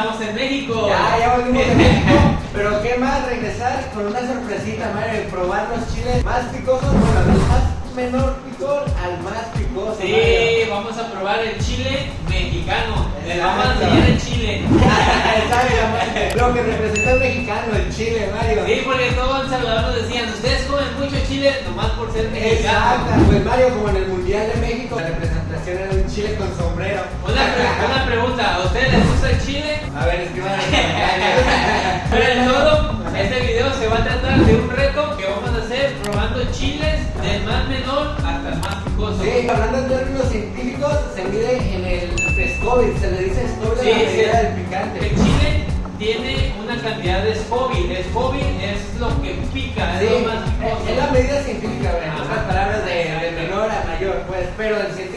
estamos en México. Ya, ya volvimos de México. Pero qué más regresar con una sorpresita, Mario, probar los chiles más picosos, los más vamos a probar el chile mexicano. Les vamos a enseñar el chile. Lo que representa el mexicano, el chile, Mario. Sí, porque todos en Salvador nos decían, ustedes comen mucho chile nomás por ser mexicanos. Exacto, pues Mario, como en el Mundial de México, la representación era un chile con sombrero. Una, pre- una pregunta, ¿a ustedes les gusta el chile? A ver, escriban los comentarios. Pero en todo, este video se va a tratar de un reto Se le dice SCOBY Sí, a la medida sí. del picante. El chile tiene una cantidad de. El Scoville es lo que pica, Sí, es lo más es picoso. la medida científica, en otras palabras, de, de menor a mayor, pues, pero el científico.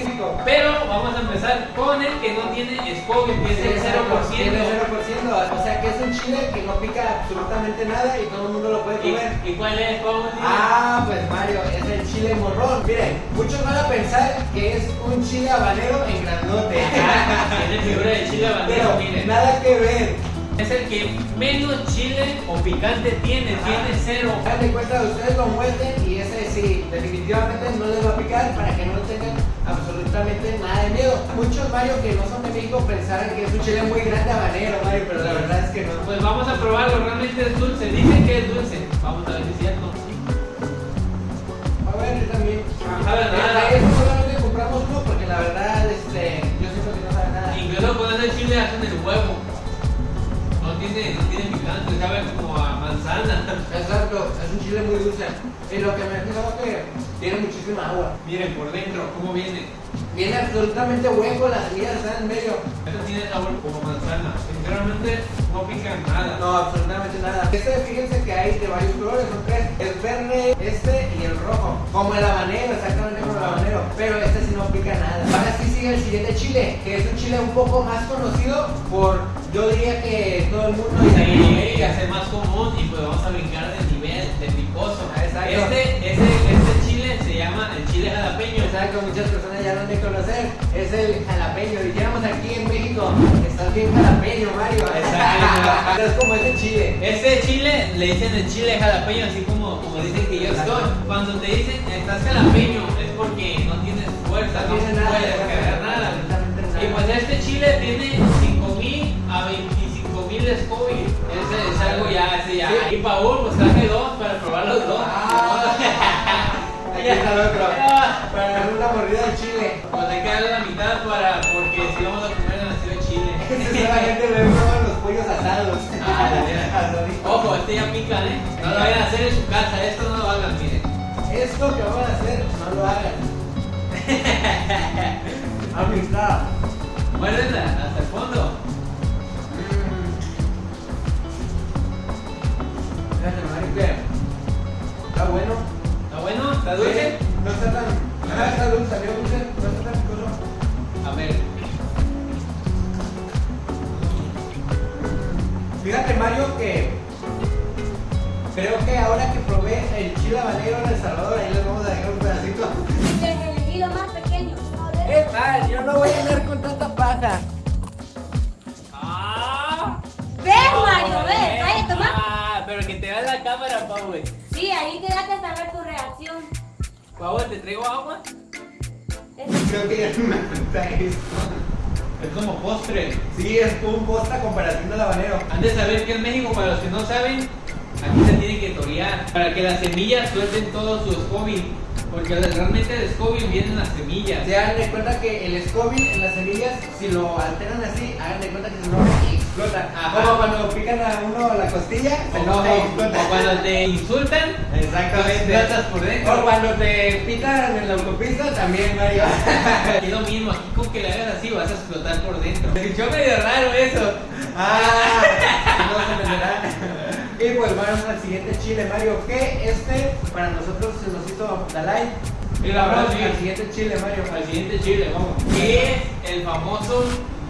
Pero vamos a empezar con el que no tiene Scoville, que es el 0%. Tiene 0%, o sea que es un chile que no pica absolutamente nada y todo el mundo lo puede comer. ¿Y, ¿Y cuál es? Ah, pues Mario, es el chile morrón. Miren, muchos van a pensar que es un chile habanero en grandote. Tiene figura de chile habanero, Pero miren. nada que ver. Es el que menos chile o picante tiene, tiene cero. De cuenta, ustedes lo muerden y ese sí, definitivamente no les va a picar para que no Muchos Mario que no son de México pensaran que es un chile muy grande habanero, Mario, pero la verdad es que no. Pues vamos a probarlo, realmente es dulce. Dicen que es dulce. Vamos a ver si es cierto. A ver, yo también. sabe nada. Este, este solamente compramos uno porque la verdad, este, yo siento que no sabe nada. Incluso con ese chile hacen el huevo. No tiene, no tiene picante, sabe como a manzana. Exacto, es un chile muy dulce. Y lo que me es que tiene muchísima agua. Miren por dentro cómo viene. Viene absolutamente hueco, las semillas están en medio. Esto tiene sabor como manzana. Sinceramente no pica nada. No, absolutamente nada. Este, fíjense que hay de varios colores, son tres. El verde, este y el rojo. Como el habanero, exactamente como el habanero. Pero este sí no pica nada. Ahora sí sigue el siguiente chile, que es un chile un poco más conocido por, yo diría que todo el mundo Sí, es el más común y pues vamos a brincar de nivel de picoso. Ah, exacto. Este, este chile jalapeño. Exacto, muchas personas ya lo han de conocer. Es el jalapeño. Dijéramos aquí en México, estás bien jalapeño, Mario. Exacto. es como ese chile. Este chile le dicen el chile jalapeño, así como, como dicen que yo estoy. Cuando te dicen estás jalapeño es porque no tienes fuerza, no, No tiene nada puedes cargar nada. Y pues este chile tiene 5000 a 25000 de Scoville. Ese es algo ya, ese ya. Sí. Y Paul, pues traje dos para probar los dos. Ah. Para darle una mordida al chile. Pues hay que darle la mitad para, porque si vamos a comer demasiado chile. Ese solamente le proban los pollos asados. Ah, de. Ojo, este ya pica, ¿eh? No lo vayan a hacer en su casa, esto no lo hagan, miren. Esto que van a hacer, no lo hagan. Amistad. Muérdenla hasta el fondo. Que está bueno. ¿Está bueno? ¿Está dulce? No está tan. Ah, está dulce, salió dulce. No está tan picoso. A ver. Fíjate, Mario, que creo que ahora que probé el chile habanero en El Salvador, ahí les vamos a dejar un pedacito. Les elegí lo más pequeño. ¿Qué tal? Yo no voy a andar con tanta paja. ¡Ah! Ves, Mario, ves. Toma. Ah, pero que te da la cámara, Pau, güey. Sí, ahí quedaste hasta ver tu reacción. ¿te traigo agua? Es- Creo que ya no me cuenta esto. Es como postre. Sí, es un posta comparación del habanero. Han de saber que en México, para los que no saben, aquí se tiene que torear para que las semillas suelten todo su Scoville. Porque realmente el Scoville viene en las semillas. Se hagan de cuenta que el Scoville en las semillas, si lo alteran así, hagan de cuenta que se y explota. Como cuando pican a uno la costilla, se O, enoja y o- explota. o cuando te insultan, Exactamente. explotas por dentro. O cuando te pitan en la autopista, también, Mario. Es lo mismo, aquí con que le hagas así vas a explotar por dentro. Me escuchó medio raro eso. Ah, no se entenderá. Y vamos al siguiente chile, Mario. Que este para nosotros se nos hizo la like. Y la verdad, sí. al siguiente chile, Mario. Al siguiente chile, vamos. ¿Qué es el famoso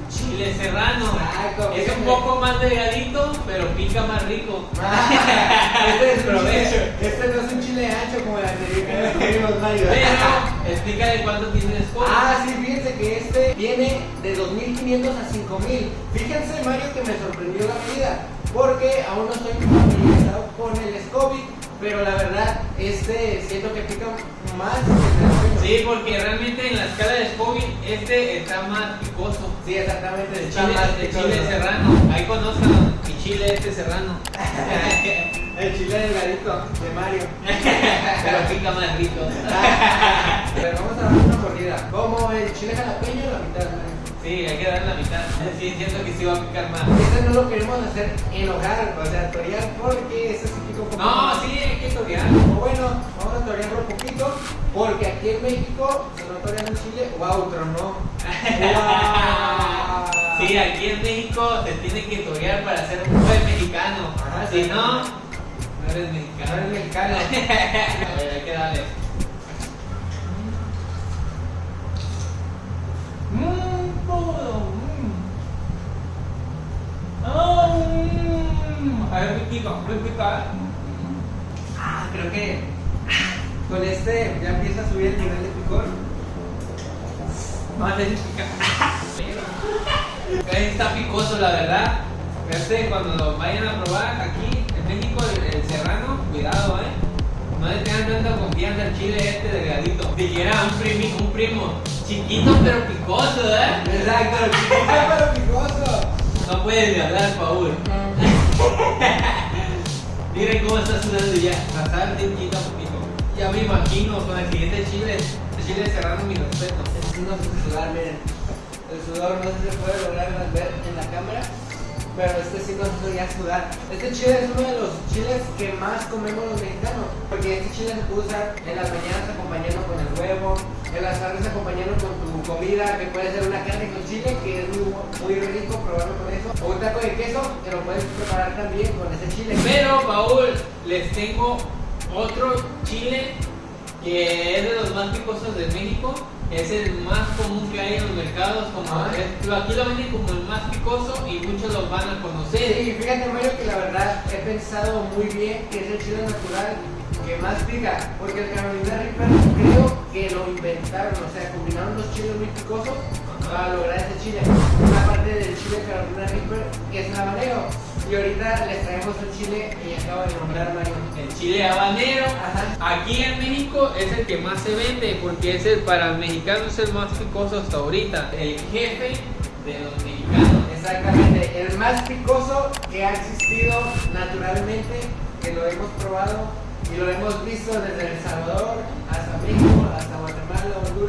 chile serrano? Exacto, es un fíjate. poco más delgadito, pero pica más rico. Ah, este, es chile- este no es un chile ancho como el anterior que nos Mario. Pero Explícale cuánto tiene el. Ah, sí, fíjense que este viene de 2500 a 5000. Fíjense, Mario, que me sorprendió la medida, porque aún no estoy familiarizado con el Scoville, pero la verdad, este siento que pica más. Sí, porque realmente en la escala de Scoville este está más picoso. Sí, exactamente. Está chile, más picoso. chile serrano. Ahí conozcan mi chile este serrano. El chile delgadito de Mario. Pero pica más rico. Pero vamos a dar una mordida. Como el chile jalapeño, la mitad. Sí, hay que dar la mitad. Sí, siento que sí va a picar más. Este no lo queremos hacer enojar, o sea, torear porque este sí pica un poco No, más. sí, hay que torear. O bueno, vamos a torearlo un poquito, porque aquí en México se no torean el chile, wow, tronó. Wow. Sí, aquí en México se tiene que torear para ser un buen mexicano. Ajá, si sí. no, no eres No mexicano. eres mexicano. A ver, hay que darle. Ver, muy pica, muy pica. Ah, creo que con este ya empieza a subir el nivel de picor. Más de pica. Está picoso, la verdad. Este, cuando lo vayan a probar aquí en México, el, el serrano, cuidado, eh. No le tengan tanta confianza al chile este delgadito. Siquiera un, primi, un primo chiquito pero picoso, eh. Exacto, chiquito pero picoso. No puedes ni hablar, Paul. Miren cómo está sudando ya. Pasar de un poquito a poquito. Ya me imagino con el siguiente chile. El chile serrano, mi respeto. No se sudar, miren. El sudor no se puede lograr ver en la cámara, pero este sí no se ya sudar. Este chile es uno de los chiles que más comemos los mexicanos, porque este chile se puede usar en las mañanas acompañando con el huevo, en las tardes acompañando con tu comida, que puede ser una carne con chile, que es muy, muy rico probarlo con eso, o un taco de queso, que lo puedes preparar también con ese chile. Pero, Paul, les tengo otro chile que es de los más picosos de México. Es el más común que hay en los mercados. Como Ah. es- lo- aquí lo venden como el más picoso y muchos lo van a conocer. Sí, fíjate Mario que la verdad he pensado muy bien que es el chile natural que más pica, porque el Carolina Reaper creo que lo inventaron, o sea, combinaron los chiles muy picosos para lograr este chile. Una parte del chile Carolina Reaper que es el habanero, y ahorita les traemos el chile que acabo de nombrar Mario. El chile habanero. Ajá. Aquí en México es el que más se vende porque es el, para el mexicano es el más picoso hasta ahorita. El jefe de los mexicanos. Exactamente, el más picoso que ha existido naturalmente, que lo hemos probado y lo hemos visto desde El Salvador hasta México,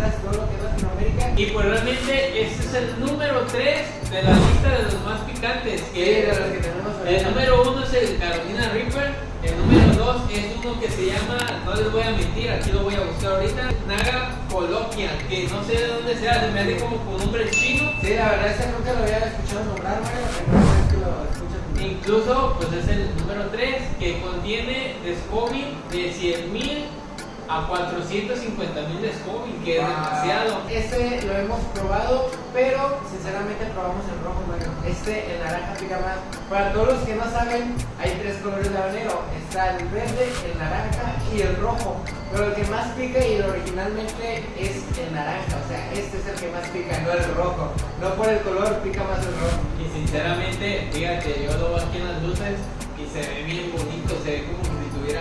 Honduras, todo lo que es Latinoamérica. Y pues realmente este es el número 3 de la lista de los más picantes. Sí, de los que tenemos ahorita. El número 1 es el Carolina Reaper. El número 2 es uno que se llama, no les voy a mentir, aquí lo voy a buscar ahorita, Naga Coloquia, que no sé de dónde sea, se me hace como con nombre chino. Sí, la verdad es que nunca lo había escuchado nombrar, Mario, que lo escuchas. Incluso, pues es el número 3 que contiene de Scoville de 100.000 a 450.000 de Scoville, que es demasiado. Este lo hemos probado, pero sinceramente probamos el rojo, Mario. Este, el naranja pica más. Para todos los que no saben, hay tres colores de habanero. Está el verde, el naranja y el rojo. Pero el que más pica y el originalmente es el naranja. O sea, este es el que más pica, no el rojo. No por el color pica más el rojo. Y sinceramente, fíjate, yo lo veo aquí en las luces y se ve bien bonito, se ve como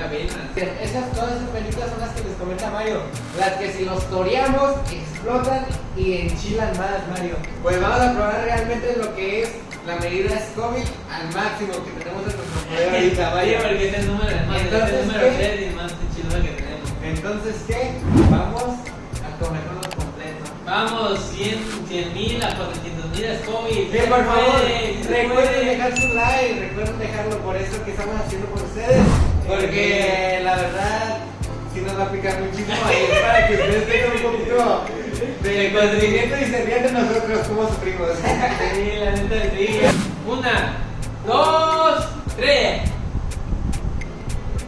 venas. Esas, todas esas películas son las que les comenta Mario. Las que si los toreamos, explotan y enchilan más, Mario. Pues vamos a probar realmente lo que es la medida Scoville al máximo que tenemos en nuestro poder ahorita, Mario. porque es el número, es Entonces, el número ¿qué? 3 y más chido que tenemos. Entonces, ¿qué? Vamos a comernos completo. Vvamos, 100 mil a 400 mil Scoville. Sí, por favor, recuerden dejar su like, recuerden dejarlo por eso que estamos haciendo por ustedes, porque la verdad sí nos va a picar muchísimo es para que ustedes tengan un poquito de conocimiento y se rían de nosotros como sufrimos. Sí, la neta sí. Una, dos, tres.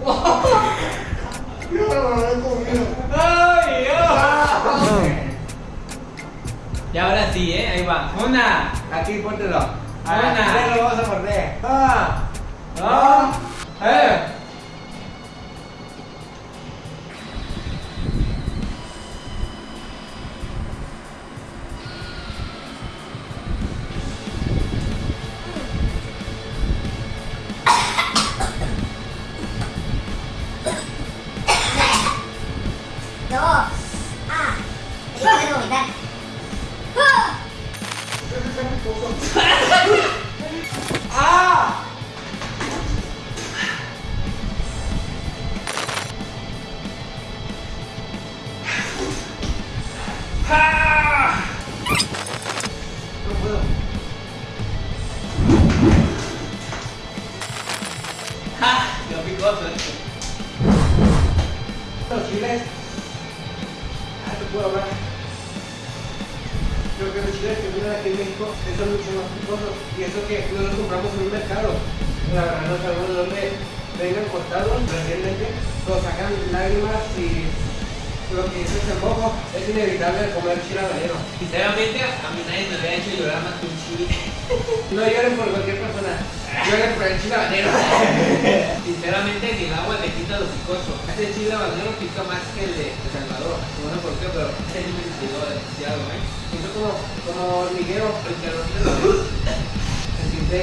¡Ay, Ah. Y ahora sí, ¿eh? Ahí va. Una, Aquí póntelo. Una. Aquí lo vamos a morder. Ah. Ah. Eh. Creo que los chiles que vienen aquí en México son mucho más picosos. Y eso que no los compramos en un mercado. La verdad no sabemos de dónde vengan cortados recientemente. Los sacan lágrimas y lo que dice el mojo es inevitable comer chile habanero. Sinceramente, a mí nadie me había hecho llorar más que un chile. No lloren por cualquier persona, lloren por el chile habanero. Sinceramente, ni el agua le quita lo picoso. Este chile habanero pica más que el de El Salvador. No sé por qué, pero sí me inspiró demasiado, ¿eh? Siento como, como hormiguero. Porque no sé lo que es. Se siente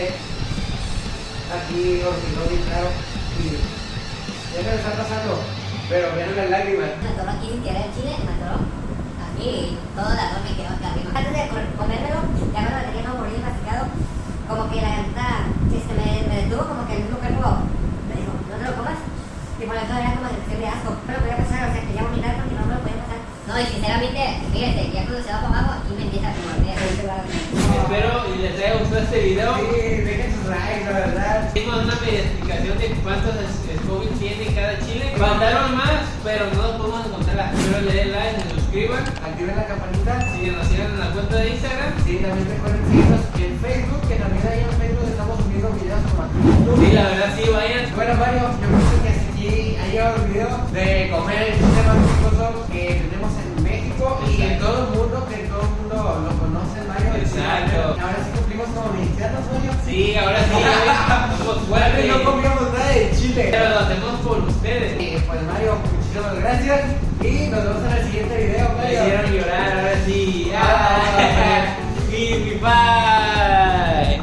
aquí hormigón bien claro. Y ya se me está pasando, pero vean las lágrimas. Me aquí sin querer el chile, me aquí, todo el arroz me quedó acá arriba. Antes de co- comérmelo, ya cuando lo tenía más mordido y masticado, como que la garganta sí, se me, me detuvo, como que el mismo cuerpo me dijo, no te lo comas. Y por eso era como sensación de asco. Pero podía pasar, o sea, quería vomitar porque no me lo podía pasar. No, y sinceramente, fíjate, ya cuando se va para abajo, aquí me empieza a morder. Espero y les haya gustado este video. Sí, dejen sus likes, la verdad. Hicimos una media explicación de cuántos Scoville tiene cada chile. Faltaron más, pero no los podemos encontrar. Espero le den like, se suscriban. Activen la campanita. Si nos siguen en la cuenta de Instagram. Sí, también recuerden seguirnos en Facebook, que también ahí en Facebook estamos subiendo videos como aquí. Sí, la verdad sí, vayan. Bueno, Mario, yo pienso que aquí ha llegado el video de comer el picoso que tenemos en México y en todo el mundo, que todo el mundo lo conoce, Mario. Exacto. Ahora sí cumplimos como mexicanos, Mario. Sí, ahora sí, somos fuertes. no comíamos nada de chile. Pero lo hacemos por ustedes. Y pues Mario, muchísimas gracias y nos vemos en el siguiente video, Me Mario. hicieron llorar, ahora sí. Ah. Give me bye.